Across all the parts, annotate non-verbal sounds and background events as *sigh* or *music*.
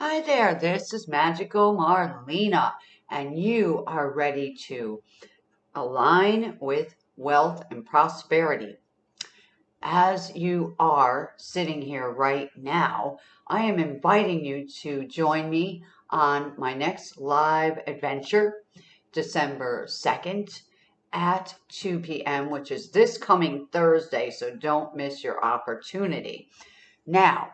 Hi there, this is Magical Marlena, and you are ready to align with wealth and prosperity. As you are sitting here right now, I am inviting you to join me on my next live adventure, December 2nd at 2 p.m., which is this coming Thursday, so don't miss your opportunity. Now,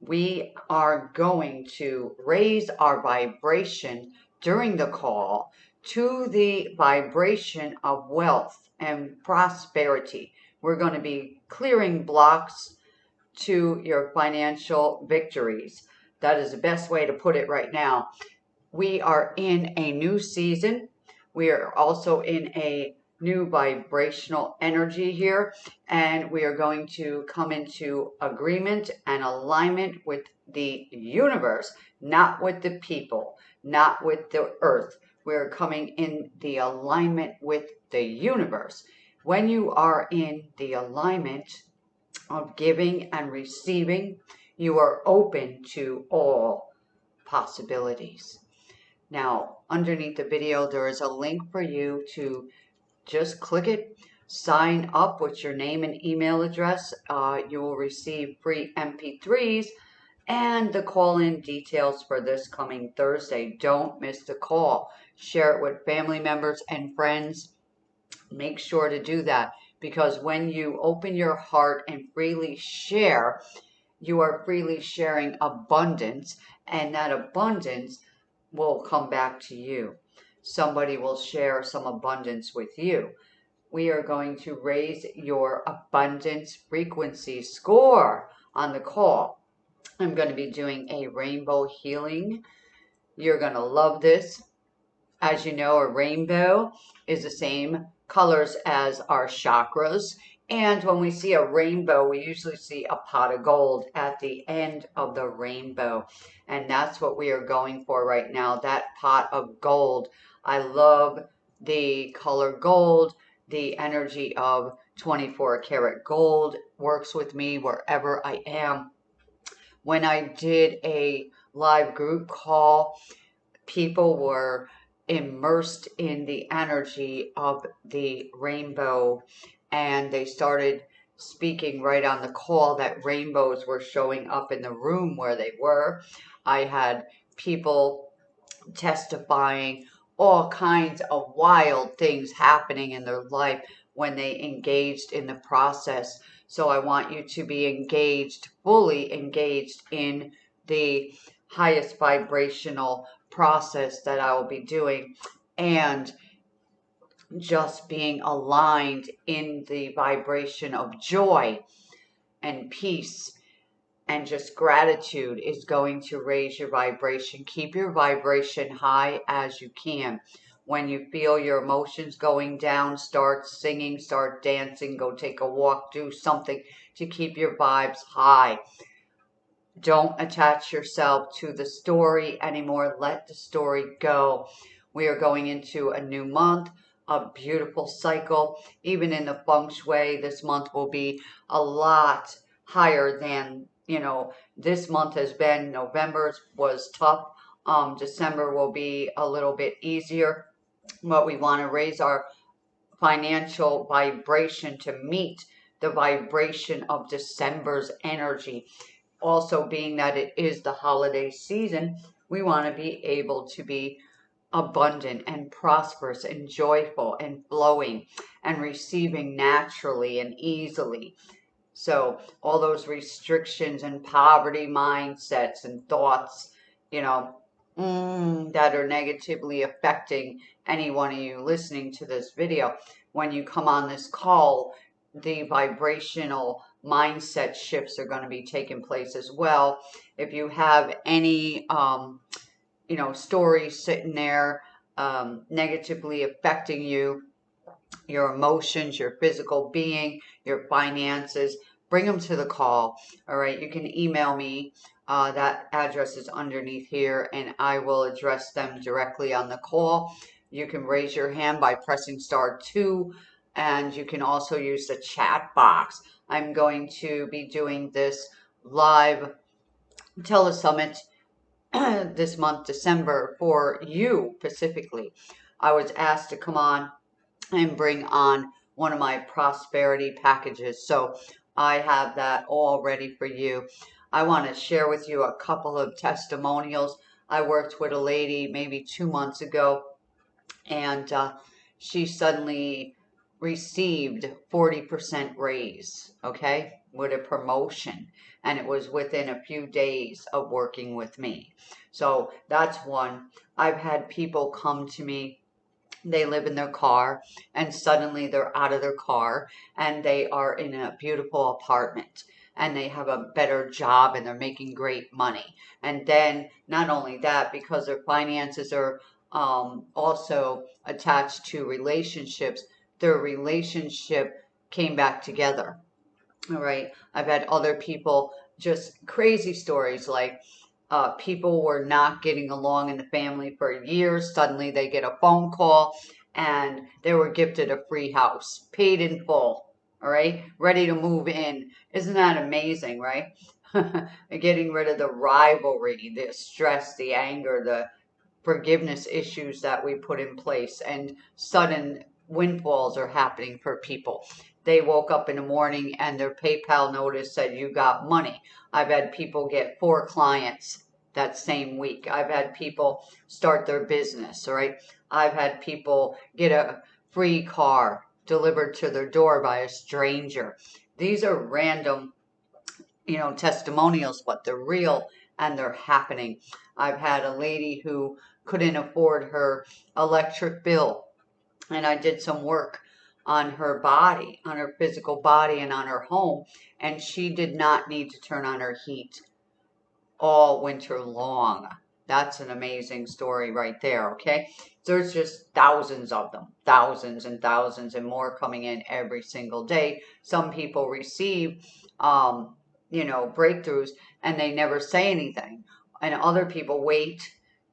we are going to raise our vibration during the call to the vibration of wealth and prosperity. We're going to be clearing blocks to your financial victories. That is the best way to put it right now. We are in a new season. We are also in a new vibrational energy here and we are going to come into agreement and alignment with the universe not with the people not with the earth. We're coming in the alignment with the universe. When you are in the alignment of giving and receiving you are open to all possibilities. Now underneath the video there is a link for you to just click it, sign up with your name and email address. Uh, you will receive free MP3s and the call-in details for this coming Thursday. Don't miss the call. Share it with family members and friends. Make sure to do that because when you open your heart and freely share, you are freely sharing abundance and that abundance will come back to you somebody will share some abundance with you. We are going to raise your abundance frequency score on the call. I'm going to be doing a rainbow healing. You're going to love this. As you know, a rainbow is the same colors as our chakras. And when we see a rainbow, we usually see a pot of gold at the end of the rainbow. And that's what we are going for right now, that pot of gold. I love the color gold. The energy of 24 karat gold works with me wherever I am. When I did a live group call, people were immersed in the energy of the rainbow and they started speaking right on the call that rainbows were showing up in the room where they were. I had people testifying all kinds of wild things happening in their life when they engaged in the process. So I want you to be engaged, fully engaged in the highest vibrational process that I will be doing and just being aligned in the vibration of joy and peace and just gratitude is going to raise your vibration. Keep your vibration high as you can. When you feel your emotions going down, start singing, start dancing, go take a walk, do something to keep your vibes high. Don't attach yourself to the story anymore. Let the story go. We are going into a new month, a beautiful cycle. Even in the feng shui, this month will be a lot higher than you know, this month has been, November was tough. Um, December will be a little bit easier. But we want to raise our financial vibration to meet the vibration of December's energy. Also being that it is the holiday season, we want to be able to be abundant and prosperous and joyful and flowing and receiving naturally and easily. So all those restrictions and poverty mindsets and thoughts, you know, mm, that are negatively affecting any one of you listening to this video, when you come on this call, the vibrational mindset shifts are going to be taking place as well. If you have any, um, you know, stories sitting there um, negatively affecting you, your emotions, your physical being, your finances, bring them to the call. All right, you can email me. Uh, that address is underneath here and I will address them directly on the call. You can raise your hand by pressing star two and you can also use the chat box. I'm going to be doing this live telesummit *clears throat* this month, December, for you specifically. I was asked to come on and bring on one of my prosperity packages. So I have that all ready for you. I want to share with you a couple of testimonials. I worked with a lady maybe two months ago, and uh, she suddenly received 40% raise, okay, with a promotion. And it was within a few days of working with me. So that's one. I've had people come to me they live in their car and suddenly they're out of their car and they are in a beautiful apartment and they have a better job and they're making great money. And then not only that, because their finances are um, also attached to relationships, their relationship came back together. All right. I've had other people just crazy stories like uh, people were not getting along in the family for years. Suddenly they get a phone call and they were gifted a free house, paid in full. All right, ready to move in. Isn't that amazing, right? *laughs* Getting rid of the rivalry, the stress, the anger, the forgiveness issues that we put in place, and sudden windfalls are happening for people. They woke up in the morning and their PayPal notice said you got money. I've had people get four clients that same week. I've had people start their business, right? I've had people get a free car delivered to their door by a stranger. These are random, you know, testimonials, but they're real and they're happening. I've had a lady who couldn't afford her electric bill and I did some work on her body, on her physical body and on her home, and she did not need to turn on her heat all winter long. That's an amazing story right there, okay? There's just thousands of them, thousands and thousands and more coming in every single day. Some people receive, um, you know, breakthroughs and they never say anything. And other people wait,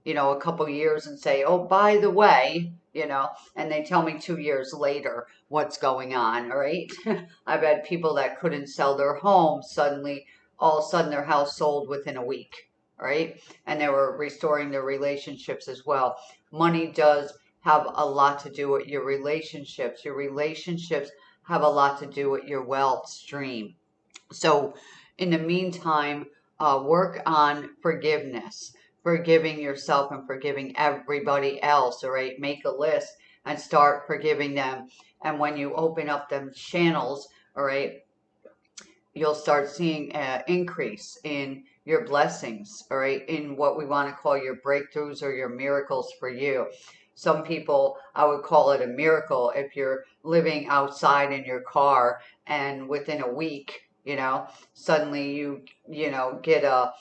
you know, a couple years and say, oh, by the way, you know, and they tell me two years later what's going on, right? *laughs* I've had people that couldn't sell their home suddenly, all of a sudden their house sold within a week, right? And they were restoring their relationships as well. Money does have a lot to do with your relationships. Your relationships have a lot to do with your wealth stream. So in the meantime, uh, work on forgiveness forgiving yourself and forgiving everybody else, all right? Make a list and start forgiving them. And when you open up them channels, all right, you'll start seeing an increase in your blessings, all right, in what we want to call your breakthroughs or your miracles for you. Some people, I would call it a miracle if you're living outside in your car and within a week, you know, suddenly you, you know, get a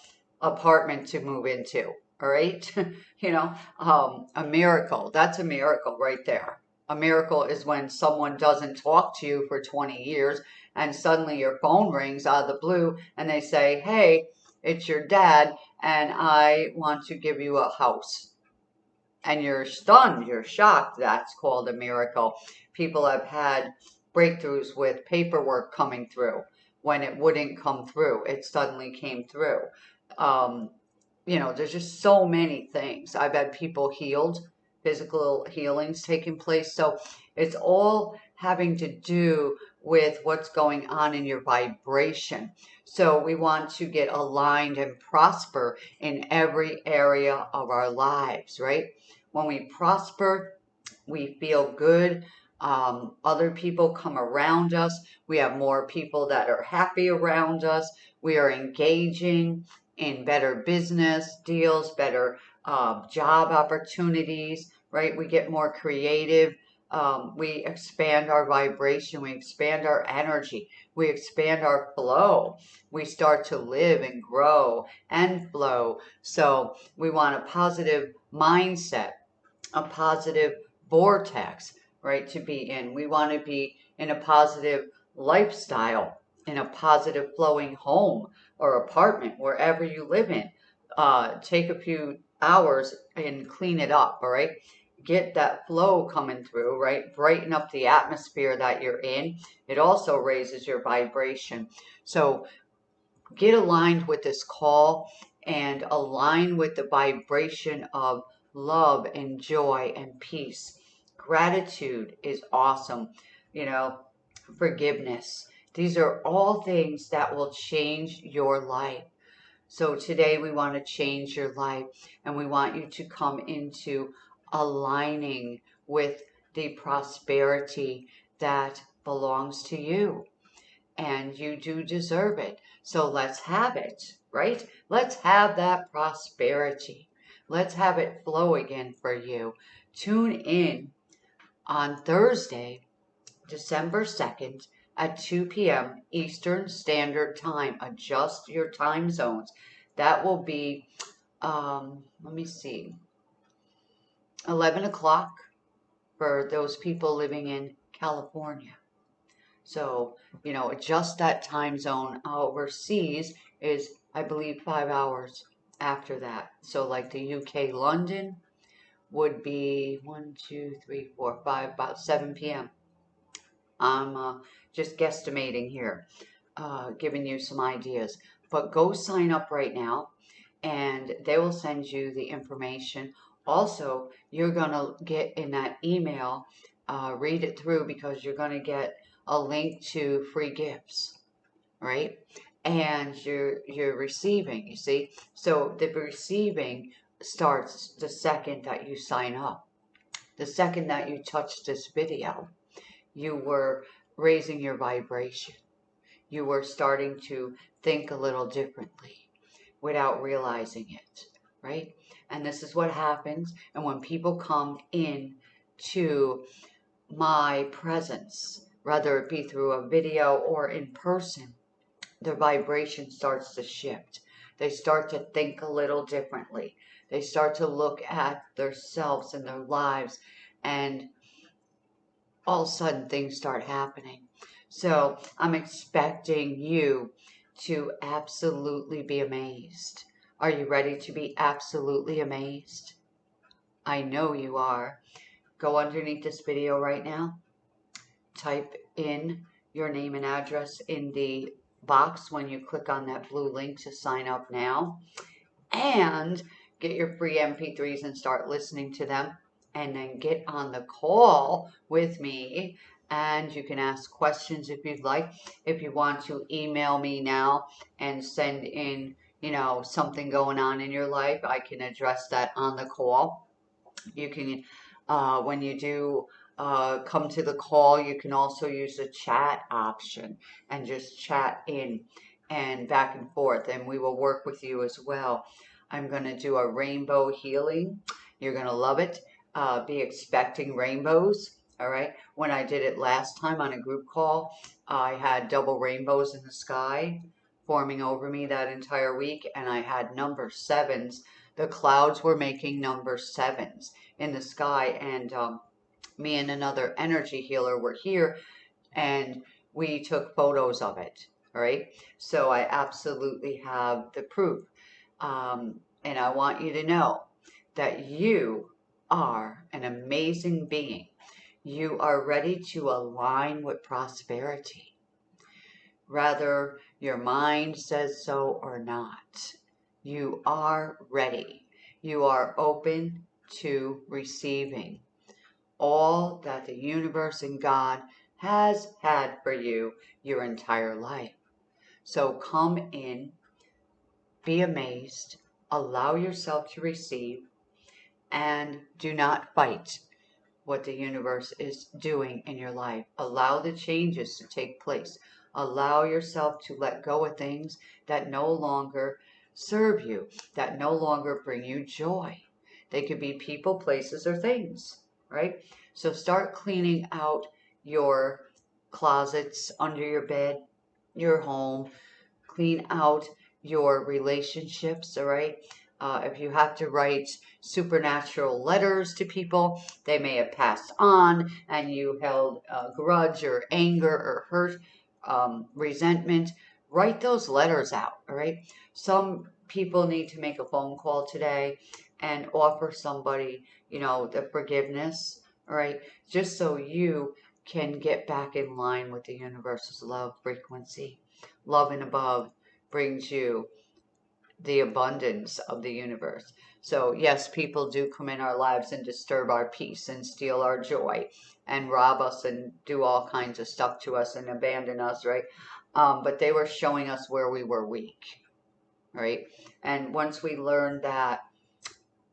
apartment to move into, all right? *laughs* you know, um, a miracle. That's a miracle right there. A miracle is when someone doesn't talk to you for 20 years and suddenly your phone rings out of the blue and they say, hey, it's your dad and I want to give you a house. And you're stunned, you're shocked. That's called a miracle. People have had breakthroughs with paperwork coming through when it wouldn't come through. It suddenly came through um, you know, there's just so many things. I've had people healed, physical healings taking place. So it's all having to do with what's going on in your vibration. So we want to get aligned and prosper in every area of our lives, right? When we prosper, we feel good. Um, other people come around us. We have more people that are happy around us. We are engaging in better business deals, better uh, job opportunities, right? We get more creative. Um, we expand our vibration. We expand our energy. We expand our flow. We start to live and grow and flow. So we want a positive mindset, a positive vortex, right, to be in. We want to be in a positive lifestyle, in a positive flowing home or apartment, wherever you live in. Uh, take a few hours and clean it up, all right? Get that flow coming through, right? Brighten up the atmosphere that you're in. It also raises your vibration. So get aligned with this call and align with the vibration of love and joy and peace. Gratitude is awesome. You know, forgiveness. These are all things that will change your life. So today we want to change your life and we want you to come into aligning with the prosperity that belongs to you. And you do deserve it. So let's have it, right? Let's have that prosperity. Let's have it flow again for you. Tune in on Thursday, December 2nd at 2 p.m. Eastern Standard Time. Adjust your time zones. That will be, um, let me see, 11 o'clock for those people living in California. So, you know, adjust that time zone. Overseas is, I believe, five hours after that. So, like the UK, London would be one, two, three, four, five, about 7 p.m. I'm uh, just guesstimating here, uh, giving you some ideas. But go sign up right now and they will send you the information. Also, you're going to get in that email, uh, read it through because you're going to get a link to free gifts, right? And you're you're receiving, you see? So the receiving starts the second that you sign up. The second that you touch this video, you were raising your vibration. You were starting to think a little differently without realizing it, right? And this is what happens. And when people come in to my presence, whether it be through a video or in person, their vibration starts to shift. They start to think a little differently. They start to look at themselves and their lives and all of a sudden things start happening. So I'm expecting you to absolutely be amazed. Are you ready to be absolutely amazed? I know you are. Go underneath this video right now type in your name and address in the box when you click on that blue link to sign up now and get your free MP3s and start listening to them and then get on the call with me and you can ask questions if you'd like. If you want to email me now and send in, you know, something going on in your life, I can address that on the call. You can, uh, when you do uh, come to the call, you can also use the chat option and just chat in and back and forth, and we will work with you as well. I'm going to do a rainbow healing. You're going to love it. Uh, be expecting rainbows. All right. When I did it last time on a group call, I had double rainbows in the sky forming over me that entire week, and I had number sevens. The clouds were making number sevens in the sky, and um, me and another energy healer were here and we took photos of it. All right. So I absolutely have the proof. Um, and I want you to know that you are an amazing being. You are ready to align with prosperity. Rather, your mind says so or not, you are ready. You are open to receiving all that the universe and God has had for you your entire life. So come in, be amazed, allow yourself to receive, and do not fight what the universe is doing in your life. Allow the changes to take place. Allow yourself to let go of things that no longer serve you, that no longer bring you joy. They could be people, places, or things right? So start cleaning out your closets under your bed, your home, clean out your relationships, all right? Uh, if you have to write supernatural letters to people, they may have passed on and you held a grudge or anger or hurt, um, resentment, write those letters out, all right? Some people need to make a phone call today and offer somebody, you know, the forgiveness, right? Just so you can get back in line with the universe's love frequency. Love and above brings you the abundance of the universe. So, yes, people do come in our lives and disturb our peace and steal our joy and rob us and do all kinds of stuff to us and abandon us, right? Um, but they were showing us where we were weak, right? And once we learn that,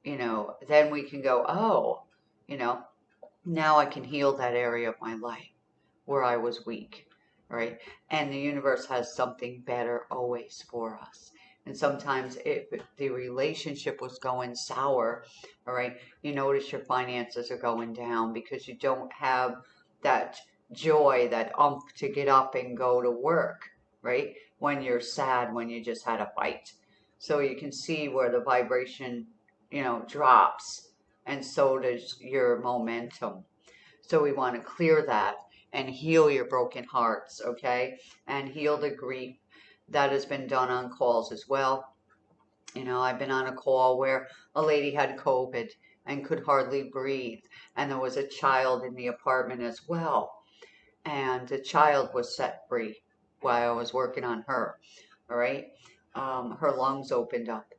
you know, then we can go, oh, you know, now I can heal that area of my life where I was weak, right? And the universe has something better always for us. And sometimes if the relationship was going sour, all right, you notice your finances are going down because you don't have that joy, that umph to get up and go to work, right? When you're sad, when you just had a fight. So you can see where the vibration, you know, drops and so does your momentum. So we want to clear that and heal your broken hearts, okay? And heal the grief that has been done on calls as well. You know, I've been on a call where a lady had COVID and could hardly breathe, and there was a child in the apartment as well. And the child was set free while I was working on her. All right. Um, her lungs opened up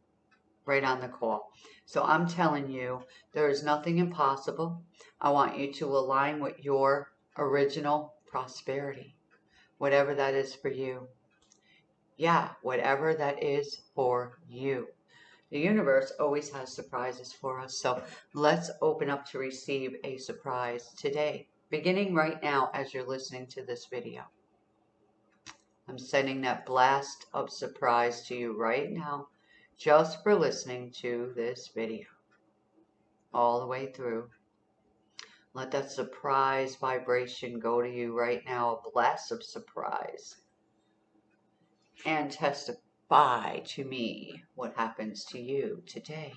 right on the call. So I'm telling you, there is nothing impossible. I want you to align with your original prosperity, whatever that is for you. Yeah, whatever that is for you. The universe always has surprises for us. So let's open up to receive a surprise today, beginning right now as you're listening to this video. I'm sending that blast of surprise to you right now just for listening to this video all the way through. Let that surprise vibration go to you right now, a blast of surprise and testify to me what happens to you today.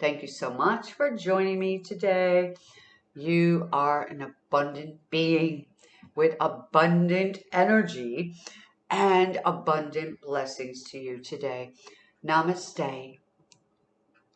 Thank you so much for joining me today. You are an abundant being with abundant energy and abundant blessings to you today. Namaste.